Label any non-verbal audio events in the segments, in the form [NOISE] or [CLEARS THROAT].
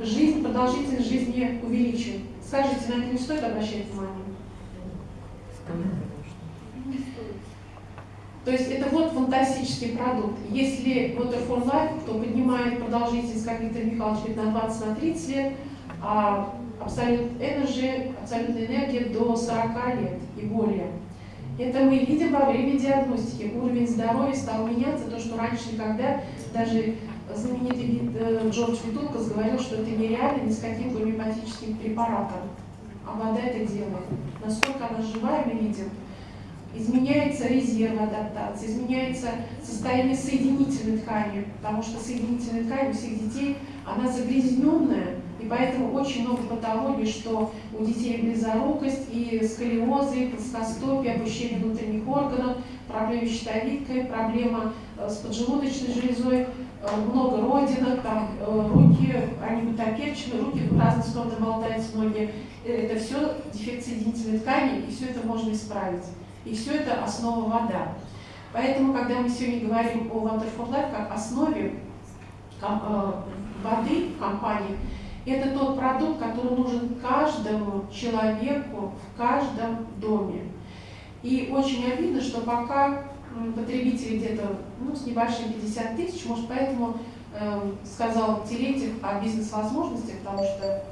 жизнь, продолжительность жизни увеличит. Скажите, на это не стоит обращать внимание? То есть это вот фантастический продукт. Если Water for Life, то поднимает продолжительность, как Виктор Михайлович на 20 на 30 лет, а Absolute Energy, абсолютная энергия до 40 лет и более. Это мы видим во время диагностики. Уровень здоровья стал меняться, то, что раньше никогда, даже знаменитый э, Джордж Витулкас говорил, что это нереально ни с каким гомеопатическим препаратом. А вода это делает. Насколько она живая, мы видим изменяется резерв адаптации, изменяется состояние соединительной ткани, потому что соединительная ткань у всех детей, она загрязненная, и поэтому очень много патологий, что у детей близорукость, и сколиозы, и плоскостопие, опущение внутренних органов, проблемы с щитовидкой, проблема э, с поджелудочной железой, много родинок, там э, руки, они гутоперчены, руки в разные стороны болтаются, ноги. Это все дефект соединительной ткани, и все это можно исправить. И все это основа вода. Поэтому, когда мы сегодня говорим о Water for Life как основе э, воды в компании, это тот продукт, который нужен каждому человеку в каждом доме. И очень обидно, что пока потребители где-то ну, с небольшим 50 тысяч, может, поэтому э, сказал Терентьев о бизнес-возможностях, потому что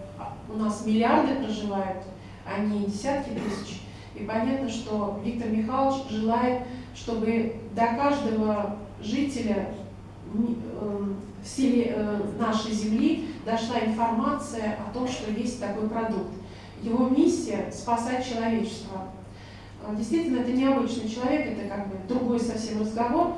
у нас миллиарды проживают, а не десятки тысяч. И понятно, что Виктор Михайлович желает, чтобы до каждого жителя эм, в селе э, нашей земли дошла информация о том, что есть такой продукт. Его миссия – спасать человечество. Э, действительно, это необычный человек, это как бы другой совсем разговор.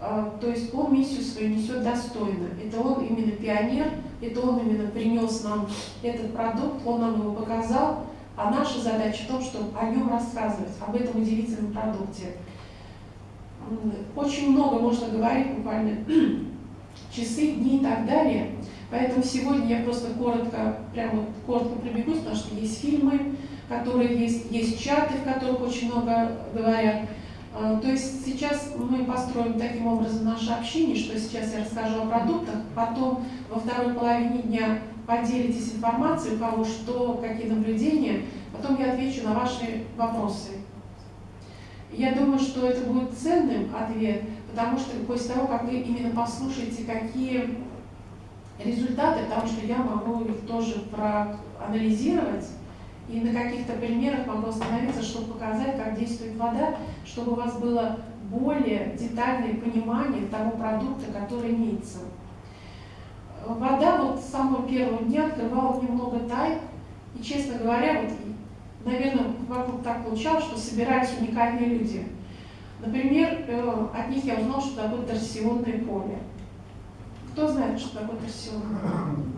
Э, то есть он миссию свою несет достойно. Это он именно пионер, это он именно принес нам этот продукт, он нам его показал. А наша задача в том, чтобы о нем рассказывать, об этом удивительном продукте. Очень много можно говорить, буквально [CLEARS THROAT] часы, дни и так далее. Поэтому сегодня я просто коротко, прямо коротко пробегусь, потому что есть фильмы, которые есть, есть чаты, в которых очень много говорят. А, то есть сейчас мы построим таким образом наше общение, что сейчас я расскажу о продуктах, потом во второй половине дня поделитесь информацией, у кого что, какие наблюдения, потом я отвечу на ваши вопросы. Я думаю, что это будет ценным ответ, потому что после того, как вы именно послушаете, какие результаты, потому что я могу их тоже проанализировать, и на каких-то примерах могу остановиться, чтобы показать, как действует вода, чтобы у вас было более детальное понимание того продукта, который имеется. Вода вот с самого первого дня открывала немного тай, и, честно говоря, вот, наверное, вокруг так получалось, что собирались уникальные люди. Например, э, от них я узнал, что такое торсионное поле. Кто знает, что такое торсионное поле? [CLEARS THROAT]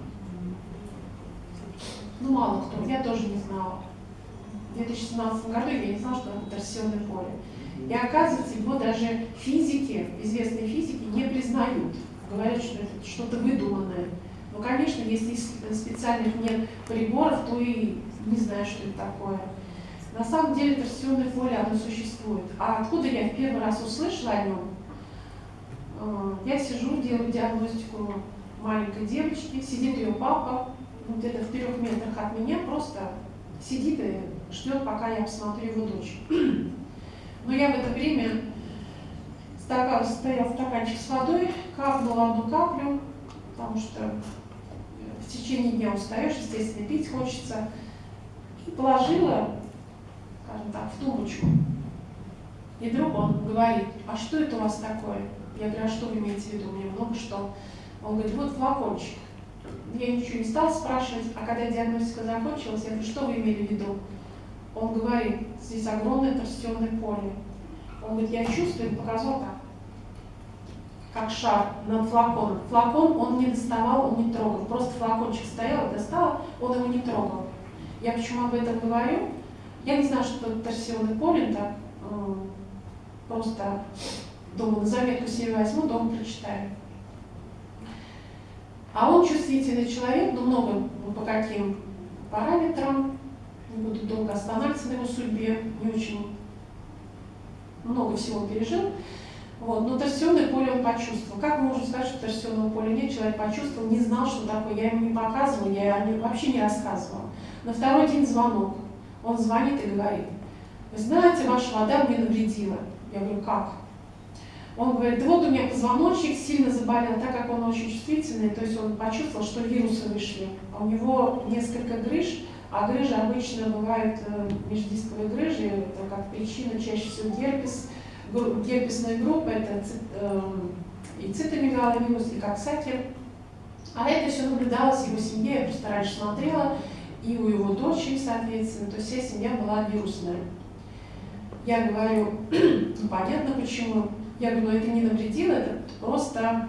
Ну, мало кто, я тоже не знала. В 2017 году я не знала, что это торсионное поле. И оказывается, его даже физики, известные физики, не признают. Говорят, что это что-то выдуманное. Но, конечно, если специальных нет приборов, то и не знаю, что это такое. На самом деле торсионное поле, оно существует. А откуда я в первый раз услышала о нем? Э, я сижу, делаю диагностику маленькой девочки, сидит ее папа, где-то в трех метрах от меня, просто сидит и ждет, пока я посмотрю его дочь. [CLEARS THROAT] Но я в это время стакан, стоял стаканчик с водой, капнула одну каплю, потому что в течение дня устаешь, естественно, пить хочется, и положила, скажем так, в тумбочку. И вдруг он говорит, а что это у вас такое? Я говорю, а что вы имеете в виду? У меня много что. Он говорит, вот флакончик я ничего не стал спрашивать, а когда диагностика закончилась, я говорю, что вы имели в виду? Он говорит, здесь огромное торсионное поле. Он говорит, я чувствую, показал так, как шар над флаконом. Флакон он не доставал, он не трогал. Просто флакончик стоял, достал, он его не трогал. Я почему об этом говорю? Я не знаю, что это торсионный поле, так, э, просто думаю, на заметку себе возьму, дома прочитаю. А он чувствительный человек, но много ну, по каким параметрам, не буду долго останавливаться на его судьбе, не очень много всего пережил. Вот. Но торсионное поле он почувствовал. Как можем сказать, что торсионного поля нет? Человек почувствовал, не знал, что такое. Я ему не показывала, я вообще не рассказывала. На второй день звонок. Он звонит и говорит, вы знаете, ваша вода мне навредила. Я говорю, как? Он говорит, вот у меня позвоночник сильно заболел, так как он очень чувствительный, то есть он почувствовал, что вирусы вышли. А у него несколько грыж, а грыжи обычно бывают э, междисковые грыжи, это как причина чаще всего герпес, герпесная группа, это э, и цитомегаловирус, и коксатер. А это все наблюдалось в его семье, я просто раньше смотрела, и у его дочери, соответственно, то есть вся семья была вирусная. Я говорю, [CLEARS THROAT] ну понятно почему. Я говорю, это не навредило, это просто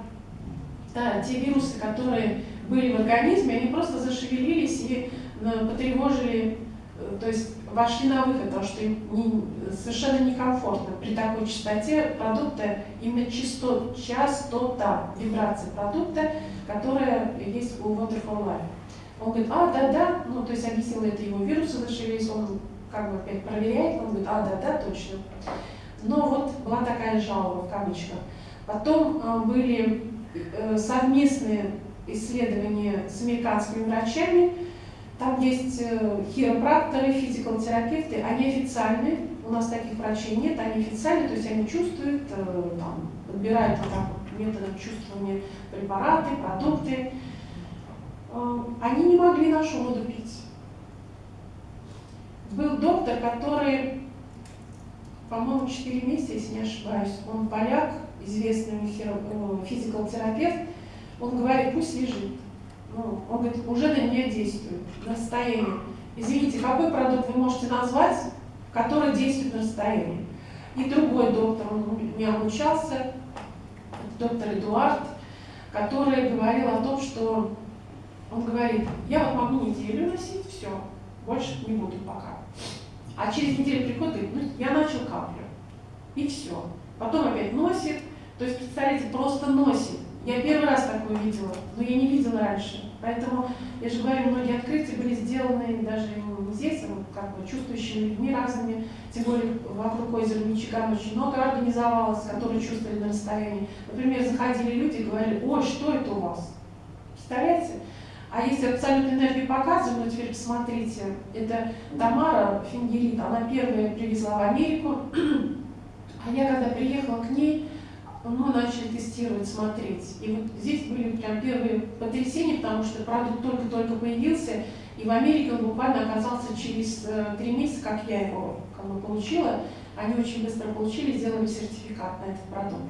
да, те вирусы, которые были в организме, они просто зашевелились и э, потревожили, э, то есть вошли на выход, потому что им не, совершенно некомфортно при такой частоте продукта, именно частот, частота вибрации продукта, которая есть у for Life. Он говорит, а, да, да, ну, то есть объяснил это его вирусы зашевелились, он как бы опять проверяет, он говорит, а, да, да, точно. Но вот была такая жалоба в кавычках. Потом э, были э, совместные исследования с американскими врачами. Там есть э, хиропракторы, физикотерапевты, они официальные, у нас таких врачей нет, они официальные, то есть они чувствуют, там, подбирают вот так методом чувствования препараты, продукты. Они не могли нашу воду пить. Был доктор, который по-моему, 4 месяца, если не ошибаюсь. Он поляк, известный э, физикал-терапевт. Он говорит, пусть лежит. Ну, он говорит, уже на меня действует, на расстоянии. Извините, какой продукт вы можете назвать, который действует на расстоянии? И другой доктор, он меня обучался, доктор Эдуард, который говорил о том, что он говорит, я вот могу неделю носить, все, больше не буду пока. А через неделю приходит ну, я начал каплю. И все. Потом опять носит. То есть, представляете, просто носит. Я первый раз такое видела, но я не видела раньше. Поэтому, я же говорю, многие открытия были сделаны даже здесь, как бы чувствующими людьми разными. Тем более вокруг озера Мичиган очень много организовалось, которые чувствовали на расстоянии. Например, заходили люди и говорили, ой, что это у вас? Представляете? А если абсолютную энергию показываем, ну теперь посмотрите, это Тамара Фингерит, она первая привезла в Америку, а я когда приехала к ней, мы начали тестировать, смотреть. И вот здесь были прям первые потрясения, потому что продукт только-только появился, и в Америке он буквально оказался через э, три месяца, как я его как бы, получила. Они очень быстро получили, сделали сертификат на этот продукт.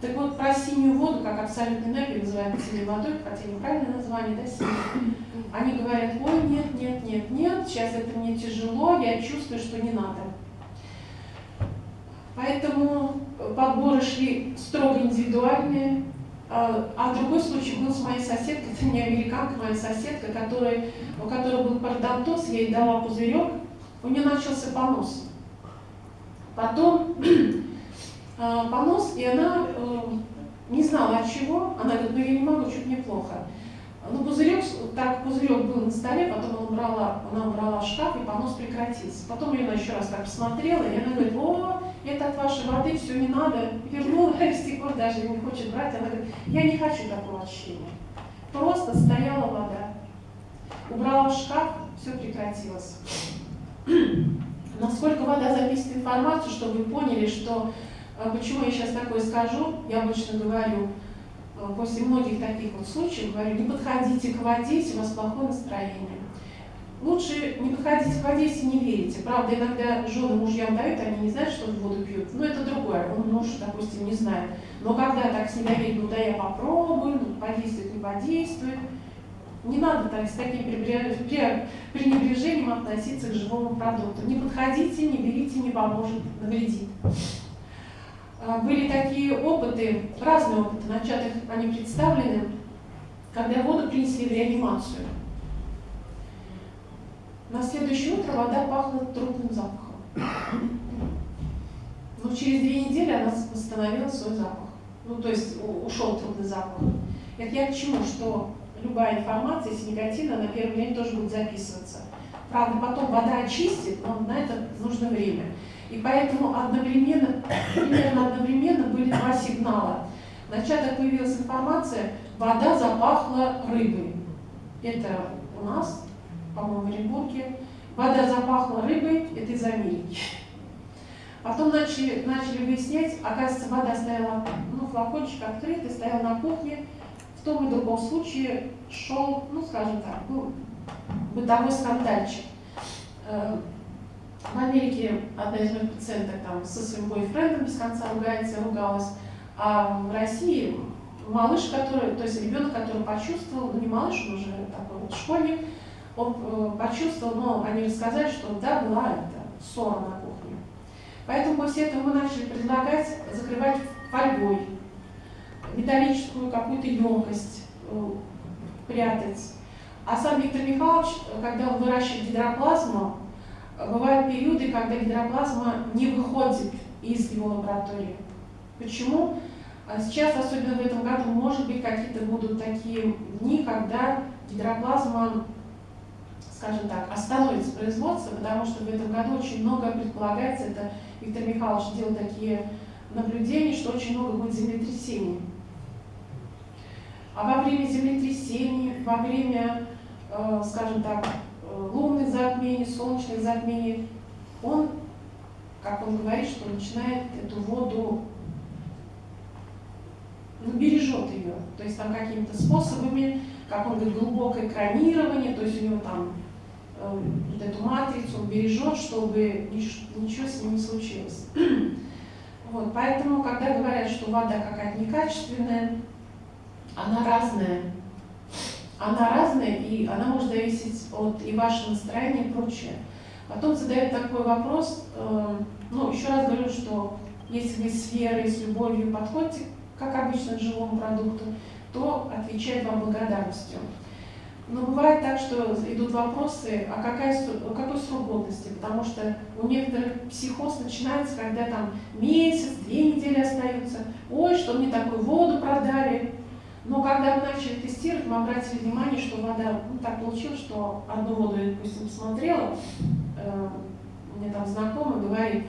Так вот, про синюю воду, как абсолютную энергию, называют синей водой, хотя неправильное название, да, синяя. Они говорят, ой, нет, нет, нет, нет, сейчас это мне тяжело, я чувствую, что не надо. Поэтому подборы шли строго индивидуальные. А, а другой случай был с моей соседкой, это не американка, моя соседка, которая, у которой был пародонтоз, я ей дала пузырек, у нее начался понос. Потом понос, и она э, не знала от чего. Она говорит, ну я не могу, что-то мне плохо. Ну, пузырек, так пузырек был на столе, потом она убрала, она убрала в шкаф, и понос прекратился. Потом ее она еще раз так посмотрела, и она говорит, о, это от вашей воды, все не надо. Вернула, с тех пор даже не хочет брать. Она говорит, я не хочу такого ощущения. Просто стояла вода. Убрала в шкаф, все прекратилось. [CLEARS THROAT] Насколько вода записывает информацию, чтобы вы поняли, что почему я сейчас такое скажу? Я обычно говорю, э, после многих таких вот случаев, говорю, не подходите к воде, если у вас плохое настроение. Лучше не подходите к воде, если не верите. Правда, иногда жены мужьям дают, они не знают, что воду пьют. Но это другое, он муж, допустим, не знает. Но когда так с недоверием, ну да я попробую, ну подействует, не подействует, не надо так, с таким пренебрежением относиться к живому продукту. Не подходите, не берите, не поможет, навредит. А, были такие опыты, разные опыты, на чатах они представлены, когда воду принесли в реанимацию. На следующее утро вода пахла трупным запахом. Но через две недели она восстановила свой запах. Ну, то есть ушел трупный запах. Это я к чему? Что любая информация, если негативная, на первый день тоже будет записываться. Правда, потом вода очистит, но на это нужно время. И поэтому одновременно, примерно одновременно были два сигнала. Вначале появилась информация, вода запахла рыбой. Это у нас, по-моему, в Оренбурге. Вода запахла рыбой, это из Америки. Потом начали, начали выяснять, оказывается, вода стояла, ну, флакончик открытый, стоял на кухне. В том и другом случае шел, ну, скажем так, был бытовой скандальчик. Э, в Америке одна из моих пациенток там со своим бойфрендом без конца ругается, ругалась. А в России малыш, который, то есть ребенок, который почувствовал, ну не малыш, он уже такой вот школьник, он э, почувствовал, но они рассказали, что да, была это ссора на кухне. Поэтому после этого мы начали предлагать закрывать фольгой, металлическую какую-то емкость э, прятать. А сам Виктор Михайлович, когда он выращивает гидроплазму, бывают периоды, когда гидроплазма не выходит из его лаборатории. Почему? А сейчас, особенно в этом году, может быть, какие-то будут такие дни, когда гидроплазма скажем так, остановится производство, потому что в этом году очень много предполагается, это Виктор Михайлович делал такие наблюдения, что очень много будет землетрясений. А во время землетрясений, во время, э, скажем так, лунных затмений, солнечных затмений, он, как он говорит, что начинает эту воду, ну, бережет ее. То есть там какими-то способами, как он говорит, глубокое экранирование, то есть у него там Э, вот эту матрицу, он бережет, чтобы ничего с ним не случилось. [CLEARS THROAT] Вот, поэтому, когда говорят, что вода какая-то некачественная, она разная. Она разная, и она может зависеть от и вашего настроения и прочее. Потом задают такой вопрос, э, ну, еще раз говорю, что если вы с верой, с любовью подходите, как обычно, к живому продукту, то отвечает вам благодарностью. Но бывает так, что идут вопросы, а какая, какой срок годности, потому что у некоторых психоз начинается, когда там месяц, две недели остаются. Ой, что мне такую воду продали. Но когда мы начали тестировать, мы обратили внимание, что вода, ну так получилось, что одну воду я, допустим, посмотрела, э, мне там знакомый говорит,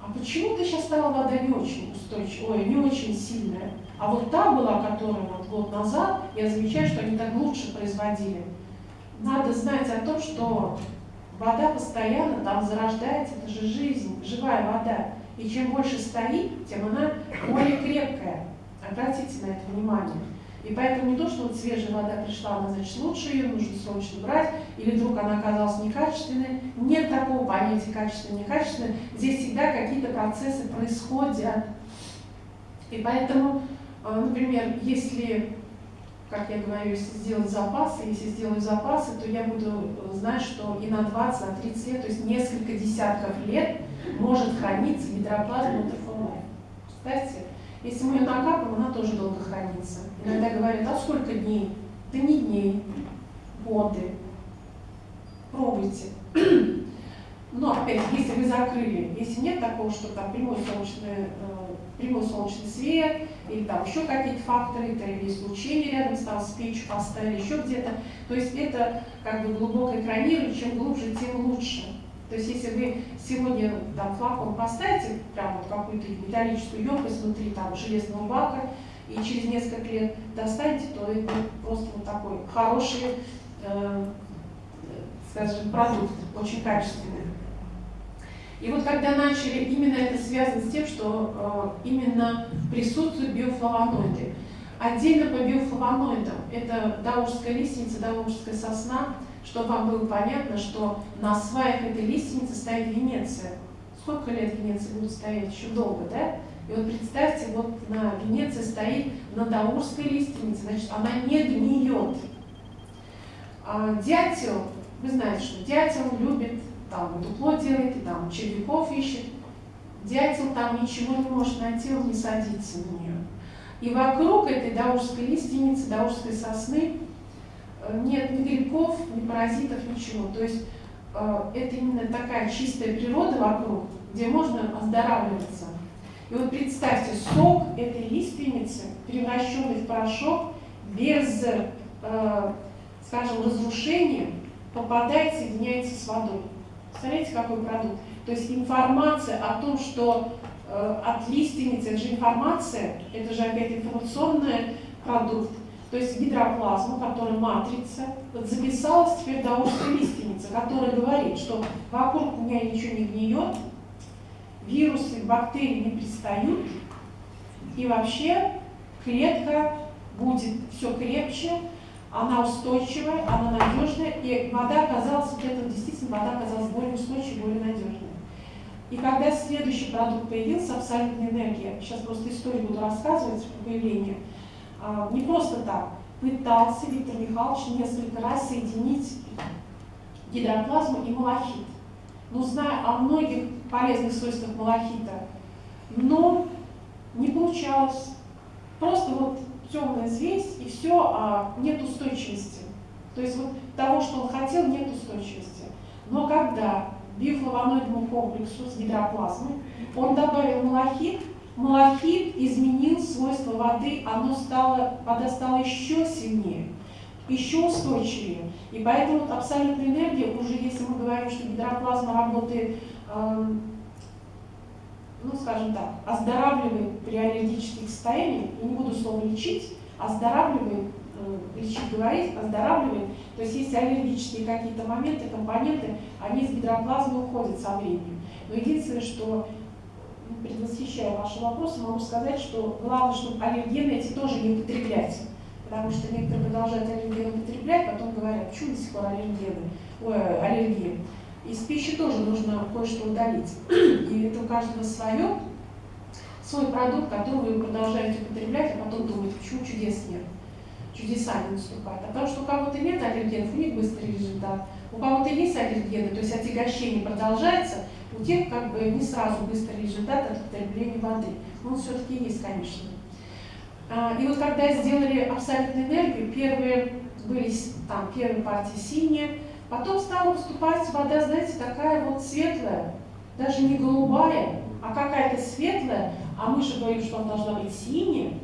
а почему ты сейчас стала вода не очень устойчивая, ой, не очень сильная? А вот та была, которая вот год назад, я замечаю, что они так лучше производили. Надо знать о том, что вода постоянно там зарождается, это же жизнь, живая вода. И чем больше стоит, тем она более крепкая. Обратите на это внимание. И поэтому не то, что вот свежая вода пришла, она значит лучше ее, нужно срочно брать, или вдруг она оказалась некачественной. Нет такого понятия качественной, некачественной. Здесь всегда какие-то процессы происходят. И поэтому а, например, если, как я говорю, если сделать запасы, если сделаю запасы, то я буду э, знать, что и на 20, на 30 лет, то есть несколько десятков лет может храниться гидроплазма Представьте, если мы ее накапываем, она тоже долго хранится. Иногда говорят, а сколько дней? Да не дней, годы. Пробуйте. [CLEARS THROAT] Но опять, если вы закрыли, если нет такого, что там прямой солнечный, э, прямой солнечный свет, или там еще какие-то факторы, или излучение рядом стало с печью поставили, еще где-то, то есть это как бы глубокое экранирование, чем глубже, тем лучше. То есть если вы сегодня там флакон поставите, прям вот какую-то металлическую емкость внутри там железного бака, и через несколько лет достанете, то это просто вот такой хороший, э, скажем, продукт, очень качественный. И вот когда начали, именно это связано с тем, что э, именно присутствуют биофлавоноиды. Отдельно по биофлавоноидам, это даурская лиственница, даурская сосна, чтобы вам было понятно, что на сваях этой лиственницы стоит Венеция. Сколько лет Венеция будет стоять? Еще долго, да? И вот представьте, вот на Венеции стоит на даурской лиственнице, значит, она не гниет. А дятел, вы знаете, что дятел любит там дупло делает, и там червяков ищет. Дятел там ничего не может найти, он не садится на нее. И вокруг этой даурской лиственницы, даурской сосны нет ни грибков, ни паразитов, ничего. То есть э, это именно такая чистая природа вокруг, где можно оздоравливаться. И вот представьте, сок этой лиственницы, превращенный в порошок, без, э, скажем, разрушения, попадает, соединяется с водой. Представляете, какой продукт? То есть информация о том, что э, от лиственницы, это же информация, это же опять информационный продукт, то есть гидроплазма, которая матрица, вот записалась теперь до узкой лиственницы, которая говорит, что вокруг меня ничего не гниет, вирусы, бактерии не пристают, и вообще клетка будет все крепче, она устойчивая, она надежная, и вода оказалась, вот это действительно вода оказалась более устойчивой, более надежной. И когда следующий продукт появился, абсолютная энергия, сейчас просто историю буду рассказывать по появлению, не просто так, пытался Виктор Михайлович несколько раз соединить гидроплазму и малахит. Ну, зная о многих полезных свойствах малахита, но не получалось. Просто вот темная звесь и все, а нет устойчивости. То есть вот того, что он хотел, нет устойчивости. Но когда бифлавоноидному комплексу с гидроплазмой он добавил малахит, малахит изменил свойства воды, оно стало, вода стала еще сильнее, еще устойчивее. И поэтому абсолютная энергия, уже если мы говорим, что гидроплазма работает, э, ну скажем так, оздоравливает при аллергических состояниях, я не буду слово лечить, оздоравливает, э, лечить говорить, оздоравливает, то есть если аллергические какие-то моменты, компоненты, они из гидроплазмы уходят со временем. Но единственное, что предвосхищая ваши вопросы, могу сказать, что главное, чтобы аллергены эти тоже не употреблять. Потому что некоторые продолжают аллергены употреблять, потом говорят, почему до сих пор аллергены, ой, аллергии. Из пищи тоже нужно кое-что удалить. И это у каждого свое, свой продукт, который вы продолжаете употреблять, а потом думаете, почему чудес нет. Чудеса не наступают. А потому что у кого-то нет аллергенов, у них быстрый результат. У кого-то есть аллергены, то есть отягощение продолжается, у тех как бы не сразу быстрый результат от употребления воды. Он все-таки есть, конечно. А, и вот когда сделали абсолютную энергию, первые были там первые партии синие, потом стала выступать вода, знаете, такая вот светлая, даже не голубая, а какая-то светлая, а мы же говорим, что она должна быть синяя.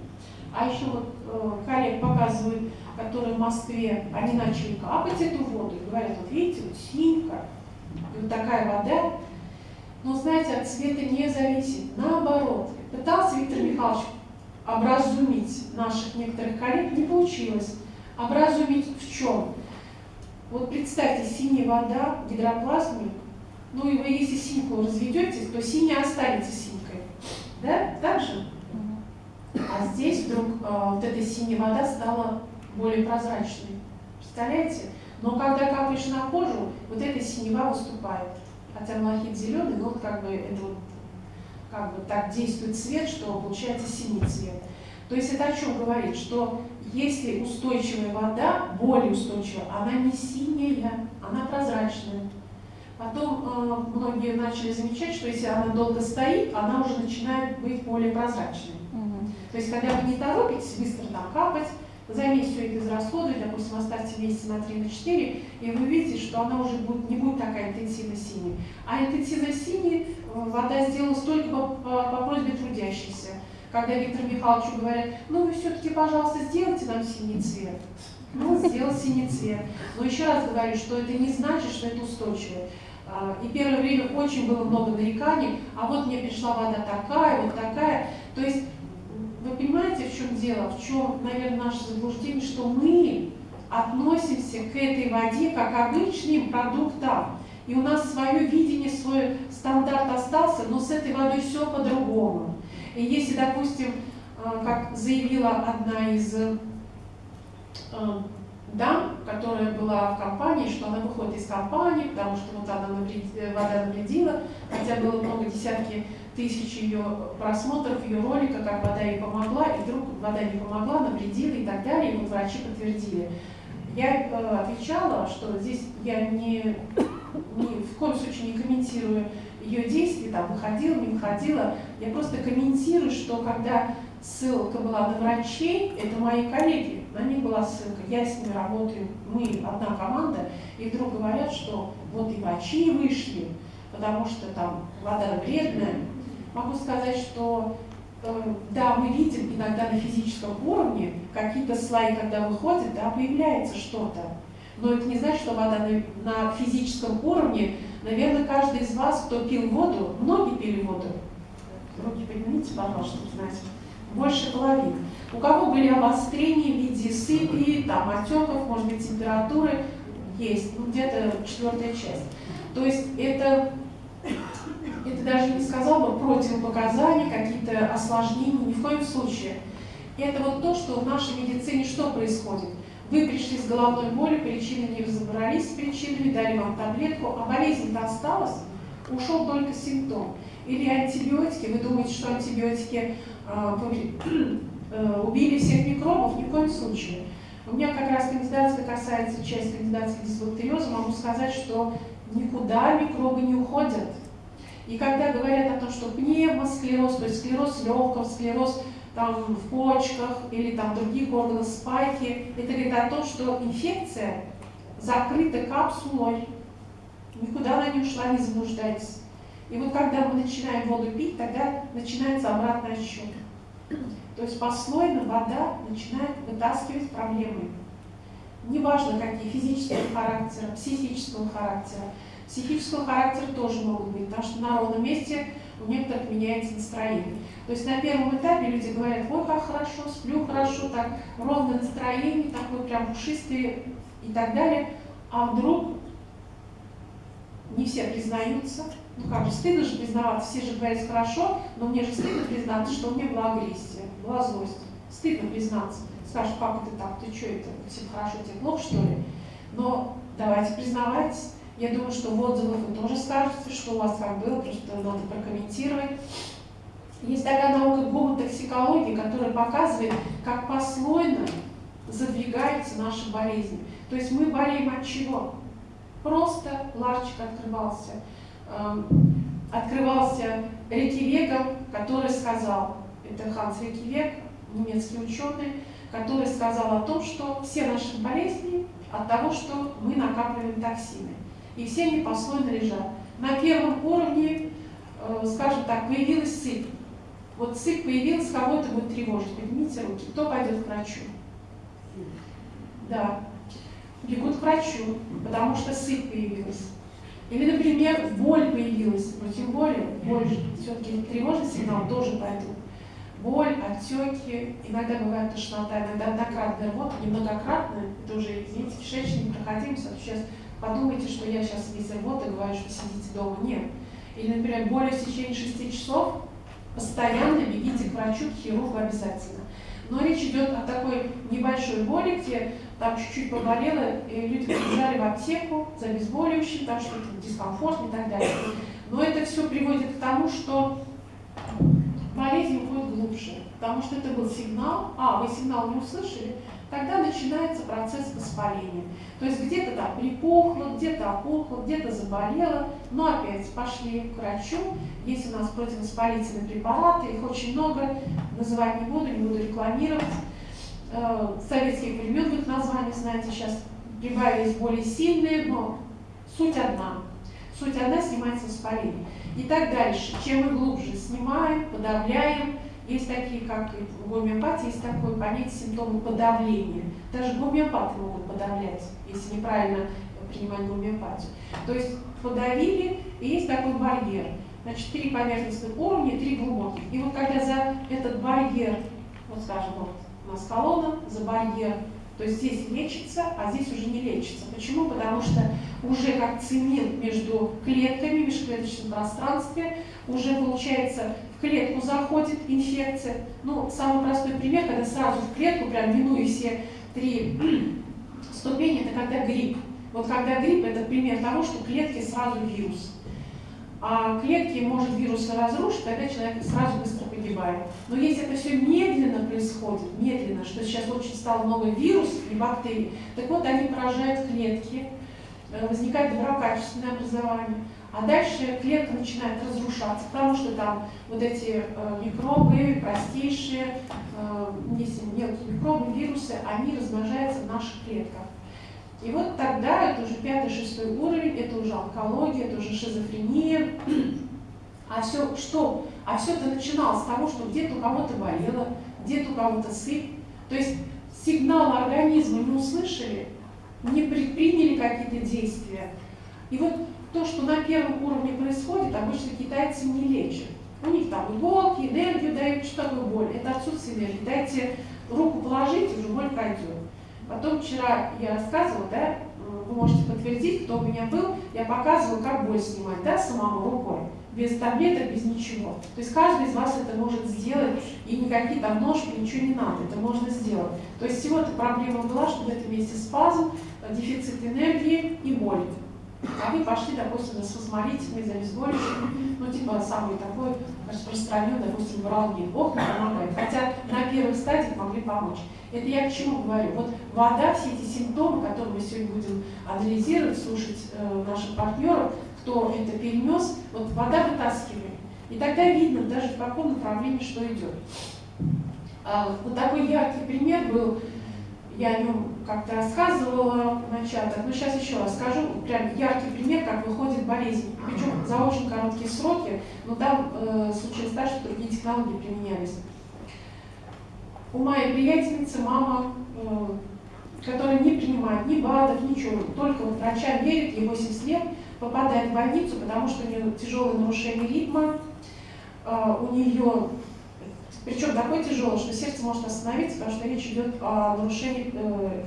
А еще вот э, коллег показывают, которые в Москве, они начали капать эту воду и говорят, вот видите, вот синька, и вот такая вода, но, знаете, от цвета не зависит. Наоборот, пытался Виктор Михайлович образумить наших некоторых коллег, не получилось. Образумить в чем? Вот представьте, синяя вода, гидроплазмик, ну и вы если синьку разведете, то синяя останется синькой. Да? Так же? А здесь вдруг э, вот эта синяя вода стала более прозрачной. Представляете? Но когда капаешь на кожу, вот эта синева выступает хотя малахит зеленый, но как бы это вот как бы так действует цвет, что получается синий цвет. То есть это о чем говорит? Что если устойчивая вода, более устойчивая, она не синяя, она прозрачная. Потом э, многие начали замечать, что если она долго стоит, она уже начинает быть более прозрачной. Угу. То есть когда вы не торопитесь быстро там капать, за месяц все это израсходовать, допустим, оставьте месяца на 3 на 4, и вы увидите, что она уже будет, не будет такая интенсивно синяя. А интенсивно синяя э, вода сделалась только по, по, по просьбе трудящихся. Когда Виктору Михайловичу говорят, ну вы все-таки, пожалуйста, сделайте нам синий цвет. Ну, сделал синий цвет. Но еще раз говорю, что это не значит, что это устойчиво. А, и первое время очень было много нареканий, а вот мне пришла вода такая, вот такая. То есть в чем дело, в чем, наверное, наше заблуждение, что мы относимся к этой воде как обычным продуктам. И у нас свое видение, свой стандарт остался, но с этой водой все по-другому. И если, допустим, э, как заявила одна из э, дам, которая была в компании, что она выходит из компании, потому что вот она навредила, вода навредила, хотя было много десятки тысяч ее просмотров, ее ролика, как вода ей помогла, и вдруг вода не помогла, навредила и так далее, и вот врачи подтвердили. Я э, отвечала, что здесь я не, ни в коем случае не комментирую ее действия, там, выходила, не выходила, я просто комментирую, что когда ссылка была на врачей, это мои коллеги, на них была ссылка, я с ними работаю, мы одна команда, и вдруг говорят, что вот и врачи вышли, потому что там вода вредная, могу сказать, что э, да, мы видим иногда на физическом уровне какие-то слои, когда выходят, да, появляется что-то. Но это не значит, что вода на, на физическом уровне. Наверное, каждый из вас, кто пил воду, многие пили воду. Руки поднимите, пожалуйста, знаете. Больше половины. У кого были обострения в виде сыпи, там, отеков, может быть, температуры, есть, ну, где-то четвертая часть. То есть это, это даже не сказал бы противопоказания, какие-то осложнения, ни в коем случае. Это вот то, что в нашей медицине что происходит? Вы пришли с головной болью, причины не разобрались с причинами, дали вам таблетку, а болезнь-то осталась, ушел только симптом. Или антибиотики, вы думаете, что антибиотики э, [CLEARS THROAT] э, убили всех микробов? Ни в коем случае. У меня как раз кандидатская касается часть кандидатской дисбактериоза, могу сказать, что никуда микробы не уходят. И когда говорят о том, что пневмосклероз, то есть склероз легкого, склероз там, в почках или там, других органах спайки, это говорит о том, что инфекция закрыта капсулой, никуда она не ушла, не заблуждайтесь. И вот когда мы начинаем воду пить, тогда начинается обратный отсчет. То есть послойно вода начинает вытаскивать проблемы. Неважно какие, физического характера, психического характера. Психического характера тоже могут быть, потому что на ровном месте у некоторых меняется настроение. То есть на первом этапе люди говорят, ой, как хорошо, сплю хорошо, так ровное настроение, такое прям пушистое и так далее. А вдруг не все признаются, ну как же, стыдно же признаваться, все же говорят хорошо, но мне же стыдно признаться, что у меня была агрессия, была злость. Стыдно признаться. Скажешь, как это так, ты что это, всем хорошо, тебе плохо что ли? Но давайте признавайтесь. Я думаю, что в отзывах вы тоже скажете, что у вас как было, просто надо прокомментировать. Есть такая наука гомотоксикологии, которая показывает, как послойно задвигаются наши болезни. То есть мы болеем от чего? Просто ларчик открывался. Эм, открывался Рекивеком, который сказал, это Ханс Рекивек, немецкий ученый, который сказал о том, что все наши болезни от того, что мы накапливаем токсины. И все они послойно лежат. На первом уровне, э, скажем так, появилась сыпь. Вот сыпь появилась, кого это будет тревожить? Поднимите руки. Кто пойдет к врачу? Да. Бегут к врачу, потому что сыпь появилась. Или, например, боль появилась, но тем более боль все-таки тревожный сигнал тоже пойдут. Боль, отеки, иногда бывает тошнота, иногда однократная рвота, немногократная, это уже, извините, кишечник, проходимость, сейчас подумайте, что я сейчас весь рвота говорю, что сидите дома. Нет. Или, например, боль в течение 6 часов, постоянно бегите к врачу, к хирургу обязательно. Но речь идет о такой небольшой боли, где там чуть-чуть поболело, и люди побежали в аптеку за обезболивающим, там что-то дискомфорт и так далее. Но это все приводит к тому, что болезнь уходит глубже, потому что это был сигнал, а, вы сигнал не услышали, тогда начинается процесс воспаления. То есть где-то там припухло, где-то опухло, где-то заболело, но опять пошли к врачу, есть у нас противовоспалительные препараты, их очень много, называть не буду, не буду рекламировать, э, советских времен их названия, знаете, сейчас прибавились более сильные, но суть одна. Суть одна снимается воспаление. И так дальше. Чем мы глубже снимаем, подавляем, есть такие, как в гомеопатии, есть такое понятие симптомы подавления. Даже гомеопаты могут подавлять, если неправильно принимать гомеопатию. То есть подавили, и есть такой барьер. Значит, три поверхностных уровня, три глубоких. И вот когда за этот барьер, вот скажем, вот у нас колонна за барьер. То есть здесь лечится, а здесь уже не лечится. Почему? Потому что уже как цемент между клетками, межклеточном пространстве, уже получается клетку заходит инфекция. Ну, самый простой пример, когда сразу в клетку, прям минуя все три [CLEARS THROAT] ступени, это когда грипп. Вот когда грипп, это пример того, что в клетке сразу вирус а клетки может вирус разрушить, тогда человек сразу быстро погибает. Но если это все медленно происходит, медленно, что сейчас очень стало много вирусов и бактерий, так вот они поражают клетки, э, возникает доброкачественное образование, а дальше клетка начинает разрушаться, потому что там вот эти э, микробы, простейшие, э, мелкие микробы, вирусы, они размножаются в наших клетках. И вот тогда, это уже пятый-шестой уровень, это уже онкология, это уже шизофрения. [CLEARS THROAT] А все что? А все это начиналось с того, что где-то у кого-то болело, где-то у кого-то сыпь. То есть сигнал организма не услышали, не предприняли какие-то действия. И вот то, что на первом уровне происходит, обычно китайцы не лечат. У них там иголки, энергию дают, что такое боль? Это отсутствие энергии. Дайте руку положить, уже боль пройдет. Потом вчера я рассказывала, да, вы можете подтвердить, кто у меня был, я показывала, как боль снимать, да, самому рукой, без таблеток, без ничего. То есть каждый из вас это может сделать, и никакие там ножки, ничего не надо, это можно сделать. То есть всего-то проблема была, что в этом месте спазм, дефицит энергии и боль. А вы пошли, допустим, с усморителями, за обезболивающими, ну, типа, самый такой распространенный, допустим, вралгин. Ох, не помогает. Хотя на первых стадиях могли помочь. Это я к чему говорю? Вот вода, все эти симптомы, которые мы сегодня будем анализировать, слушать э, наших партнеров, кто это перенес, вот вода вытаскивает. И тогда видно даже в каком направлении что идет. А, вот такой яркий пример был я о нем как-то рассказывала на чатах, но сейчас еще раз скажу, прям яркий пример, как выходит болезнь. Причем за очень короткие сроки, но там э, случилось так, что другие технологии применялись. У моей приятельницы мама, э, которая не принимает ни БАДов, ничего, только вот врача верит, ей 80 лет, попадает в больницу, потому что у нее тяжелое нарушение ритма, э, у нее причем такой тяжелый, что сердце может остановиться, потому что речь идет о нарушении, э,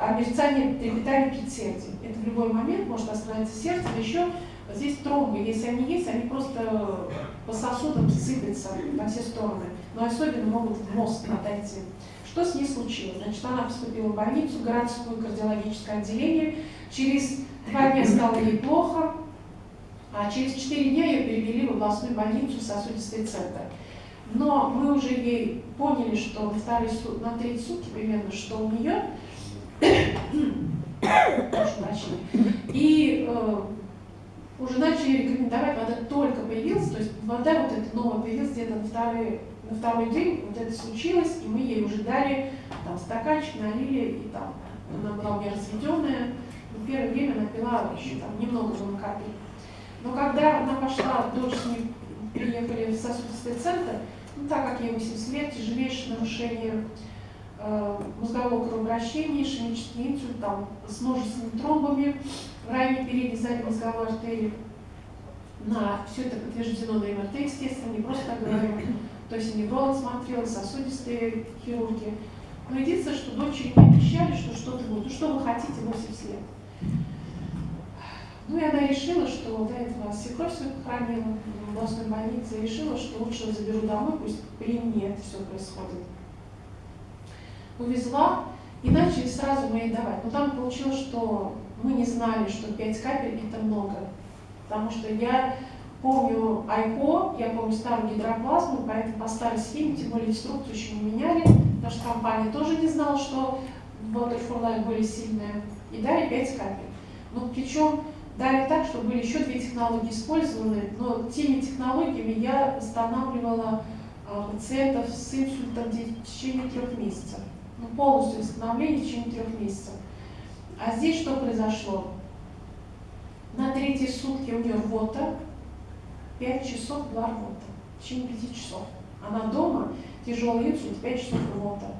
о мерцании трепетания предсердия. Это в любой момент может остановиться сердце, еще здесь тромбы, если они есть, они просто по сосудам сыпятся на все стороны, но особенно могут в мозг отойти. Что с ней случилось? Значит, она поступила в больницу, городское кардиологическое отделение. Через два дня стало ей плохо, а через четыре дня ее перевели в областную больницу сосудистый центр. Но мы уже ей поняли, что на, вторые, на третьи сутки примерно, что у нее и э, уже начали рекомендовать, вода только появилась, то есть вода вот эта новая появилась где-то на второй, на второй день, вот это случилось, и мы ей уже дали там стаканчик, налили, и там она была у меня разведенная, но первое время она пила еще там немного было капель. Но когда она пошла, дочь с ней приехали в сосудистый центр, ну, так как ей 80 лет, тяжелейшее нарушение э, мозгового кровообращения, ишемический инсульт там, с множественными тромбами в районе передней задней мозговой артерии. На все это подтверждено на МРТ, естественно, не просто так говорю. То есть невролог смотрел, сосудистые хирурги. Но единственное, что дочери не обещали, что что-то будет. Ну что вы хотите 80 лет? Ну и она решила, что до этого свекровь свою похоронила областной больнице, решила, что лучше заберу домой, пусть при мне это все происходит. Увезла, и начали сразу мы давать. Но там получилось, что мы не знали, что 5 капель это много. Потому что я помню Айко, я помню старую гидроплазму, поэтому по старой схеме, тем более инструкцию еще не меняли. Наша компания тоже не знала, что Water Life более сильная. И дали 5 капель. Но причем Дали так, что были еще две технологии использованы, но теми технологиями я восстанавливала а, пациентов с инсультом в течение трех месяцев. Ну, полностью восстановление в течение трех месяцев. А здесь что произошло? На третьи сутки у нее рвота, 5 часов была рвота, в течение 5 часов. Она дома, тяжелый инсульт, 5 часов рвота.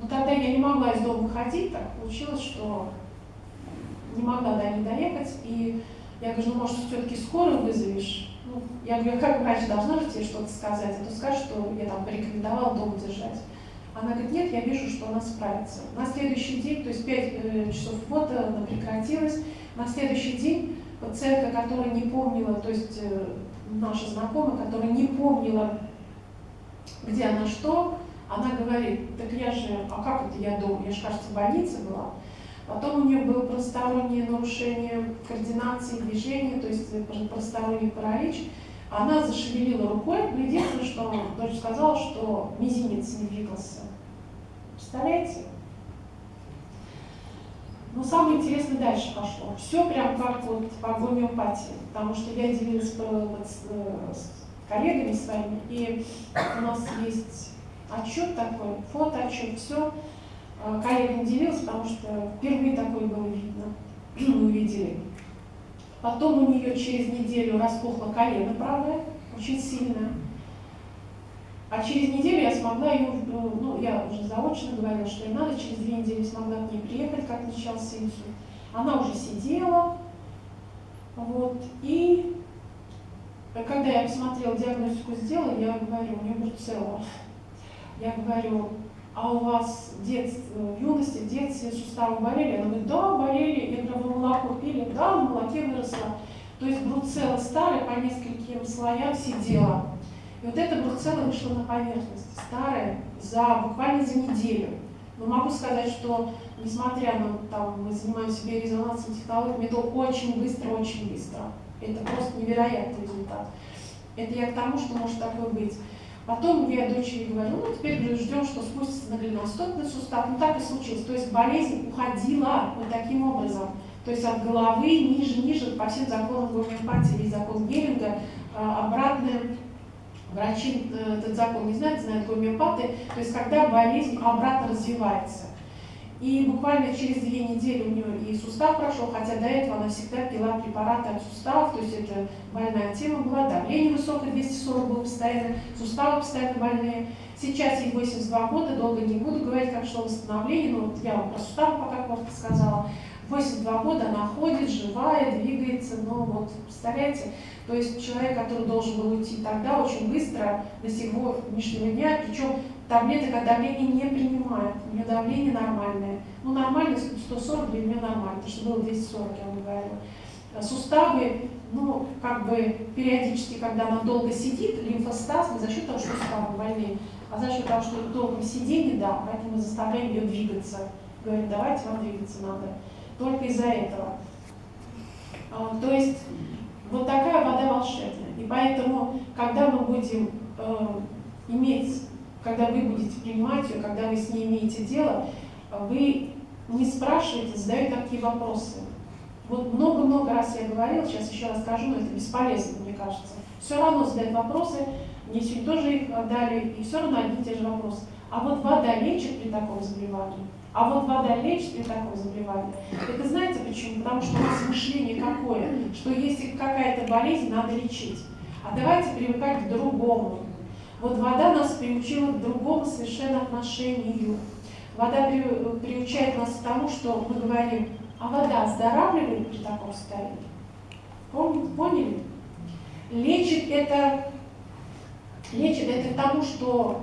Но тогда я не могла из дома ходить, так получилось, что не могла до них доехать, и я говорю, ну, может, все-таки скорую вызовешь? Ну, я говорю, как врач должна же тебе что-то сказать, а то скажешь, что я там порекомендовала дома держать. Она говорит, нет, я вижу, что она справится. На следующий день, то есть 5 э, часов фото, она прекратилась. На следующий день пациентка, которая не помнила, то есть э, наша знакомая, которая не помнила, где она что, она говорит, так я же, а как это я дома, я же, кажется, в больнице была. Потом у нее было простороннее нарушение координации движения, то есть просторонний паралич. Она зашевелила рукой, но единственное, что дочь сказала, что мизинец не двигался. Представляете? Но самое интересное дальше пошло. Все прям как вот по гомеопатии, потому что я делилась с коллегами своими, и у нас есть отчет такой, фотоотчет, все. А, коллега не потому что впервые такое было видно, [CLEARS THROAT] мы увидели. Потом у нее через неделю распухло колено правое, очень сильно. А через неделю я смогла ее, ну, я уже заочно говорила, что ей надо, через две недели смогла к ней приехать, как начался инсульт. Она уже сидела, вот, и когда я посмотрела диагностику, сделала, я говорю, у нее бруцелла. Я говорю, а у вас в, детстве, в юности, в детстве суставы болели? Она говорит, да, болели. Я говорю, вы молоко пили? Да, в молоке выросла. То есть бруцелла старая, по нескольким слоям сидела. И вот эта бруцелла вышла на поверхность, старая, за, буквально за неделю. Но могу сказать, что несмотря на, там, мы занимаемся биорезонансными технологиями, это очень быстро, очень быстро. Это просто невероятный результат. Это я к тому, что может такое быть. Потом я дочери говорю, ну теперь говорю, ждем, что спустится на голеностопный сустав. Ну так и случилось. То есть болезнь уходила вот таким образом. То есть от головы ниже, ниже, по всем законам гомеопатии, или закон Геринга, а, обратное Врачи э, этот закон не знают, знают гомеопаты. То есть когда болезнь обратно развивается. И буквально через две недели у нее и сустав прошел, хотя до этого она всегда пила препараты от суставов, то есть это больная тема была, давление высокое, 240 было постоянно, суставы постоянно больные. Сейчас ей 82 года, долго не буду говорить, как шло восстановление, но вот я вам про суставы пока коротко сказала. 82 года она ходит, живая, двигается, но вот, представляете, то есть человек, который должен был уйти тогда, очень быстро до сегодняшнего дня, причем таблеток от давления не принимает, у нее давление нормальное. Ну, нормально, 140 для нее нормально, потому что было 240, я вам говорю. Суставы, ну, как бы периодически, когда она долго сидит, лимфостаз, не за счет того, что суставы больные, а за счет того, что долго сидение, да, поэтому мы заставляем ее двигаться. Говорим, давайте вам двигаться надо. Только из-за этого. А, то есть вот такая вода волшебная. И поэтому, когда мы будем э, иметь, когда вы будете принимать ее, когда вы с ней имеете дело, вы не спрашиваете, задаете такие вопросы. Вот много-много раз я говорила, сейчас еще раз скажу, но это бесполезно, мне кажется. Все равно задать вопросы, мне сегодня тоже их дали, и все равно одни и те же вопросы. А вот вода лечит при таком заболевании? А вот вода лечит при таком заболевании. Это знаете почему? Потому что у нас мышление какое? Что если какая-то болезнь, надо лечить. А давайте привыкать к другому. Вот вода нас приучила к другому совершенно отношению. Вода при, приучает нас к тому, что мы говорим, а вода оздоравливает при таком состоянии. Поняли? Лечит это, лечит это к тому, что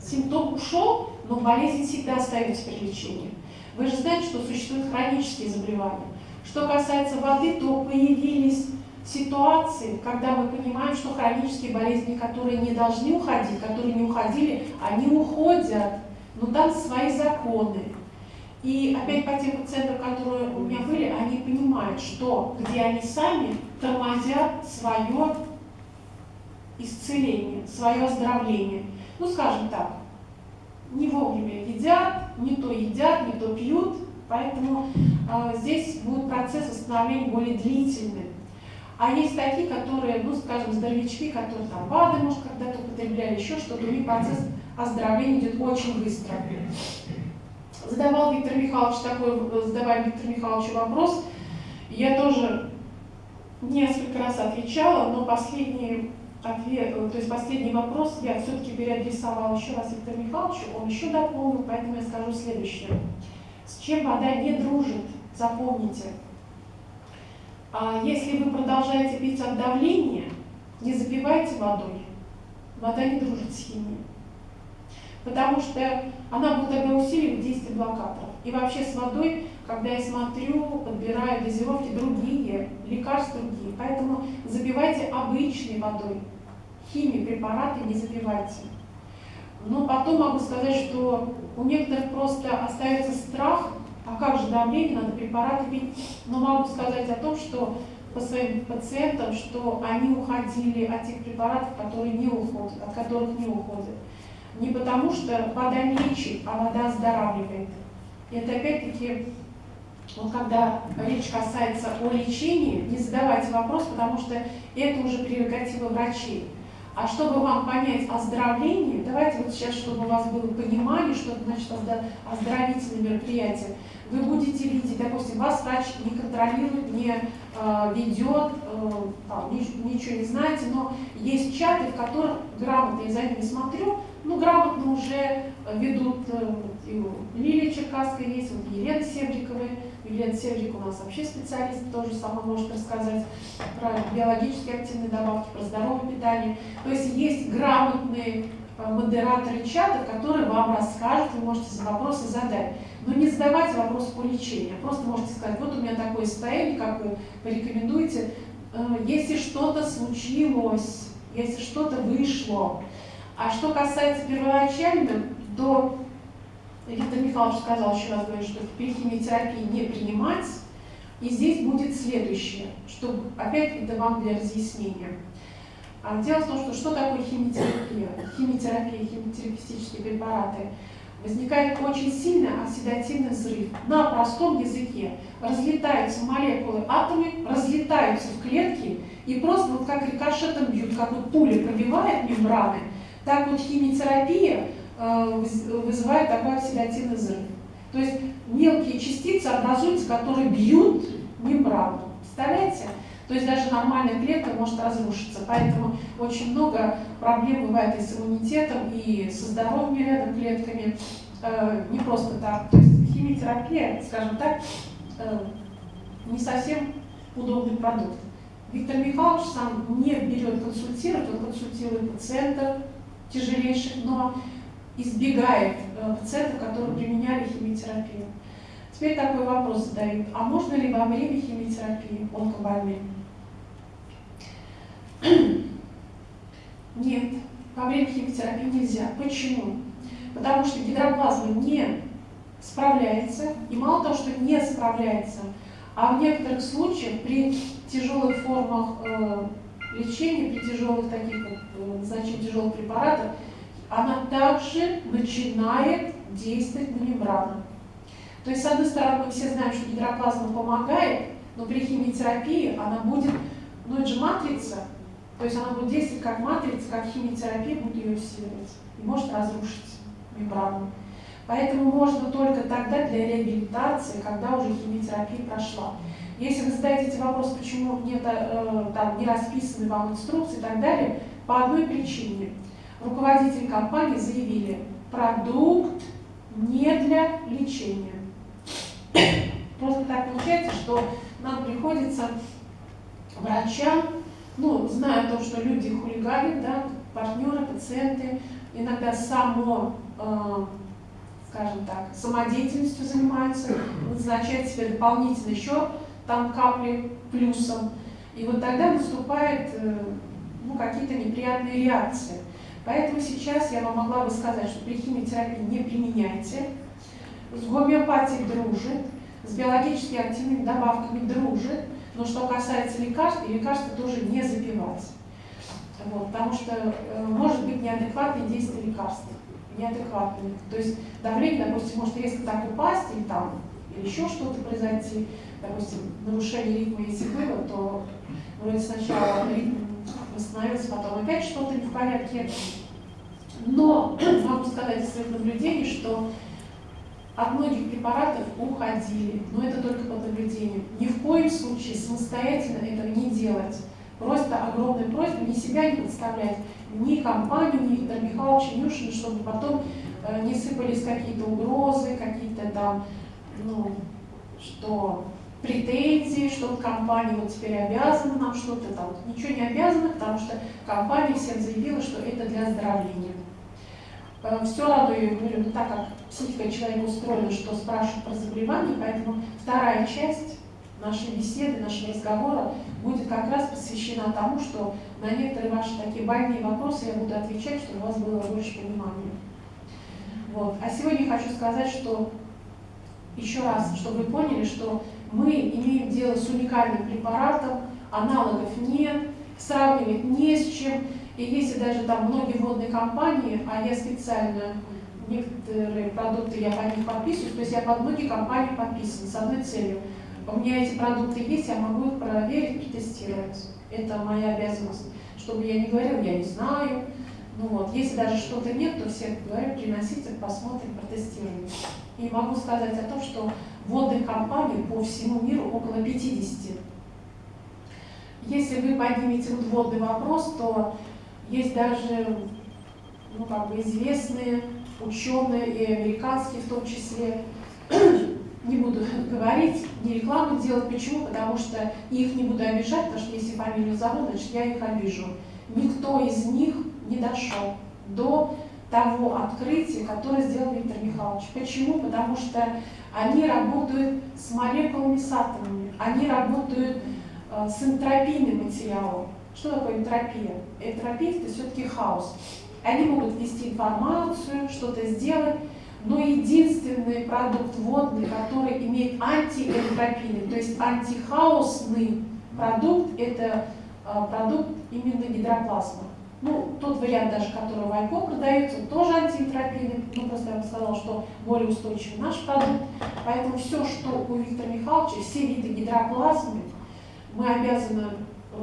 симптом ушел, но болезнь всегда остается при лечении. Вы же знаете, что существуют хронические заболевания. Что касается воды, то появились ситуации, когда мы понимаем, что хронические болезни, которые не должны уходить, которые не уходили, они уходят, но там свои законы. И опять по тем пациентам, которые у меня были, они понимают, что где они сами тормозят свое исцеление, свое оздоровление. Ну, скажем так, не вовремя едят, не то едят, не то пьют, поэтому э, здесь будет процесс восстановления более длительный. А есть такие, которые, ну, скажем, здоровячки, которые там БАДы, может, когда-то употребляли, еще что-то, у них процесс оздоровления идет очень быстро. Задавал Виктор Михайлович такой, задавал Виктор Михайлович вопрос, я тоже несколько раз отвечала, но последние ответ, то есть последний вопрос я все-таки переадресовала еще раз Виктору Михайловичу, он еще дополнил, поэтому я скажу следующее. С чем вода не дружит, запомните. А если вы продолжаете пить от давления, не запивайте водой. Вода не дружит с химией. Потому что она будет тогда усиливать действие блокаторов. И вообще с водой, когда я смотрю, подбираю дозировки другие, лекарства другие. Поэтому запивайте обычной водой химии, препараты не запивайте. Но потом могу сказать, что у некоторых просто остается страх, а как же давление, надо препараты пить. Но могу сказать о том, что по своим пациентам, что они уходили от тех препаратов, которые не уходят, от которых не уходят. Не потому что вода лечит, а вода оздоравливает. И это опять-таки, вот когда речь касается о лечении, не задавайте вопрос, потому что это уже прерогатива врачей. А чтобы вам понять оздоровление, давайте вот сейчас, чтобы у вас было понимание, что это значит оздоровительное мероприятие, вы будете видеть, допустим, вас врач не контролирует, не э, ведет, э, там, ничего не знаете, но есть чаты, в которых грамотно, я за ними смотрю, ну, грамотно уже ведут э, Лилия Черкасская есть, вот Елена Севриковая. Елена Севрик у нас вообще специалист, тоже сама может рассказать про биологически активные добавки, про здоровое питание. То есть есть грамотные э, модераторы чата, которые вам расскажут, вы можете вопросы задать. Но не задавайте вопросы по лечению, просто можете сказать, вот у меня такое состояние, как вы порекомендуете, э, если что-то случилось, если что-то вышло. А что касается первоначального, то Виктор Михайлович сказал, еще раз говорю, что химиотерапии не принимать. И здесь будет следующее, чтобы опять это вам для разъяснения. А дело в том, что что такое химиотерапия? Химиотерапия, химиотерапевтические препараты. Возникает очень сильный оксидативный взрыв. На простом языке разлетаются молекулы, атомы разлетаются в клетки и просто вот как рикошетом бьют, как вот пуля пробивает мембраны, так вот химиотерапия Э, вызывает такой оксидативный взрыв. То есть мелкие частицы образуются, которые бьют мембрану. Представляете? То есть даже нормальная клетка может разрушиться. Поэтому очень много проблем бывает и с иммунитетом, и со здоровыми рядом клетками. Э, не просто так. То есть химиотерапия, скажем так, э, не совсем удобный продукт. Виктор Михайлович сам не берет консультировать, он консультирует пациентов тяжелейших, но избегает э, пациентов, которые применяли химиотерапию. Теперь такой вопрос задают. А можно ли во время химиотерапии онкобольным? Нет, во время химиотерапии нельзя. Почему? Потому что гидроплазма не справляется, и мало того, что не справляется, а в некоторых случаях при тяжелых формах э, лечения, при тяжелых таких вот, э, значит, тяжелых препаратах, она также начинает действовать на мембрану. То есть, с одной стороны, мы все знаем, что гидроплазма помогает, но при химиотерапии она будет, ну это же матрица, то есть она будет действовать как матрица, как химиотерапия будет ее усиливать и может разрушить мембрану. Поэтому можно только тогда для реабилитации, когда уже химиотерапия прошла. Если вы задаете эти вопросы, почему нет, э, там, не расписаны вам инструкции и так далее, по одной причине – руководители компании заявили, продукт не для лечения. Просто так получается, что нам приходится врачам, ну, зная то, что люди хулиганят, да, партнеры, пациенты, иногда само, э, скажем так, самодеятельностью занимаются, назначать себе дополнительно еще там капли плюсом. И вот тогда наступают э, ну, какие-то неприятные реакции. Поэтому сейчас я вам могла бы сказать, что при химиотерапии не применяйте, с гомеопатией дружит, с биологически активными добавками дружит, но что касается лекарств, лекарства тоже не запивать. Вот, потому что э, может быть неадекватное действие лекарств. Неадекватное. То есть давление, допустим, может резко так упасть, или там или еще что-то произойти, допустим, нарушение ритма, если было, то вроде сначала ритм восстановился, потом опять что-то не в порядке. Но [CLEARS THROAT] могу сказать из своих наблюдений, что от многих препаратов уходили, но это только по наблюдению. Ни в коем случае самостоятельно этого не делать. Просто огромная просьба не себя не подставлять, ни компанию, ни Виктора Михайловича Нюшина, чтобы потом э, не сыпались какие-то угрозы, какие-то там, ну, что претензии, что компания вот теперь обязана нам что-то там. Ничего не обязана, потому что компания всем заявила, что это для оздоровления. Все радую, говорю, ну, так как психика человека устроена, что спрашивают про заболевания, поэтому вторая часть нашей беседы, нашего разговора будет как раз посвящена тому, что на некоторые ваши такие больные вопросы я буду отвечать, чтобы у вас было больше понимания. Вот. А сегодня хочу сказать, что еще раз, чтобы вы поняли, что мы имеем дело с уникальным препаратом, аналогов нет, сравнивать не с чем. И если даже там многие водные компании, а я специально некоторые продукты я по них подписываюсь, то есть я под многие компании подписан с одной целью. У меня эти продукты есть, я могу их проверить, протестировать. Это моя обязанность. Чтобы я не говорила, я не знаю. Ну вот, если даже что-то нет, то все говорят, приносите, посмотрим, протестируем. И могу сказать о том, что водных компаний по всему миру около 50. Если вы поднимете вот водный вопрос, то есть даже ну, как бы известные ученые и американские в том числе, [CLEARS THROAT] не буду говорить, не рекламу делать. Почему? Потому что их не буду обижать, потому что если фамилию зовут, значит я их обижу. Никто из них не дошел до того открытия, которое сделал Виктор Михайлович. Почему? Потому что они работают с молекулами, с атомами, они работают э, с энтропийным материалом. Что такое энтропия? Энтропия – это все-таки хаос. Они могут ввести информацию, что-то сделать, но единственный продукт водный, который имеет антиэнтропийный, то есть антихаосный продукт, это а, продукт именно гидроплазма. Ну, тот вариант даже, который в Айко продается, тоже антиэнтропийный, ну, просто я бы сказала, что более устойчивый наш продукт. Поэтому все, что у Виктора Михайловича, все виды гидроплазмы, мы обязаны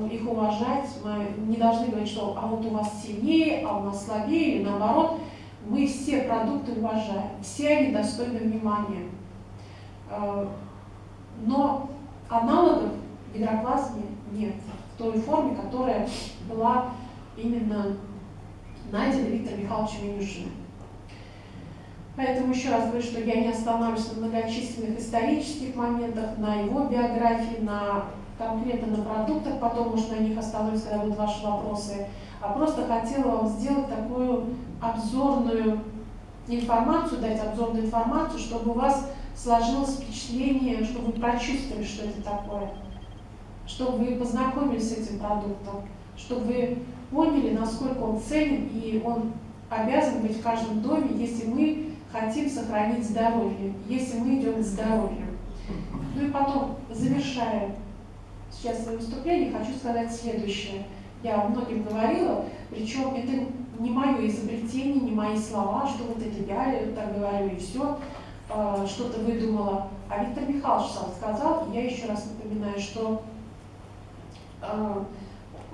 их уважать, мы не должны говорить, что а вот у вас сильнее, а у нас слабее, или наоборот. Мы все продукты уважаем, все они достойны внимания. Э, но аналогов гидроплазме нет в той форме, которая была именно найдена Виктором Михайловичем Илюшиным. Поэтому еще раз говорю, что я не останавливаюсь на многочисленных исторических моментах, на его биографии, на конкретно на продуктах, потом, может, на них остановлюсь, когда будут ваши вопросы, а просто хотела вам сделать такую обзорную информацию, дать обзорную информацию, чтобы у вас сложилось впечатление, чтобы вы прочувствовали, что это такое, чтобы вы познакомились с этим продуктом, чтобы вы поняли, насколько он ценен и он обязан быть в каждом доме, если мы хотим сохранить здоровье, если мы идем к здоровью. Ну и потом, завершая сейчас свое выступление, хочу сказать следующее. Я многим говорила, причем это не мое изобретение, не мои слова, что вот это я так говорю и все, а, что-то выдумала. А Виктор Михайлович сам сказал, я еще раз напоминаю, что а,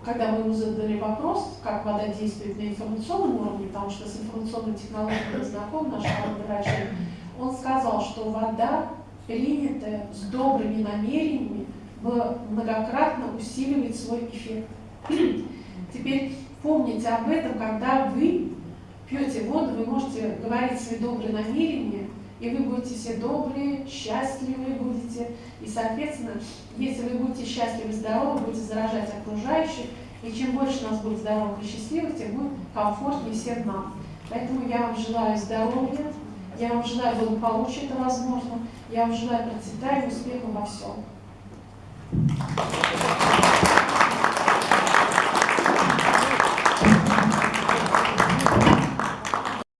когда мы ему задали вопрос, как вода действует на информационном уровне, потому что с информационной технологией знаком наш врач, он сказал, что вода, принятая с добрыми намерениями, многократно усиливает свой эффект. [CLEARS THROAT] Теперь помните об этом, когда вы пьете воду, вы можете говорить свои добрые намерения, и вы будете все добрые, счастливые будете. И, соответственно, если вы будете счастливы, здоровы, будете заражать окружающих, и чем больше нас будет здоровых и счастливых, тем будет комфортнее всем нам. Поэтому я вам желаю здоровья, я вам желаю благополучия, это возможно, я вам желаю процветания, успеха во всем. Thank you.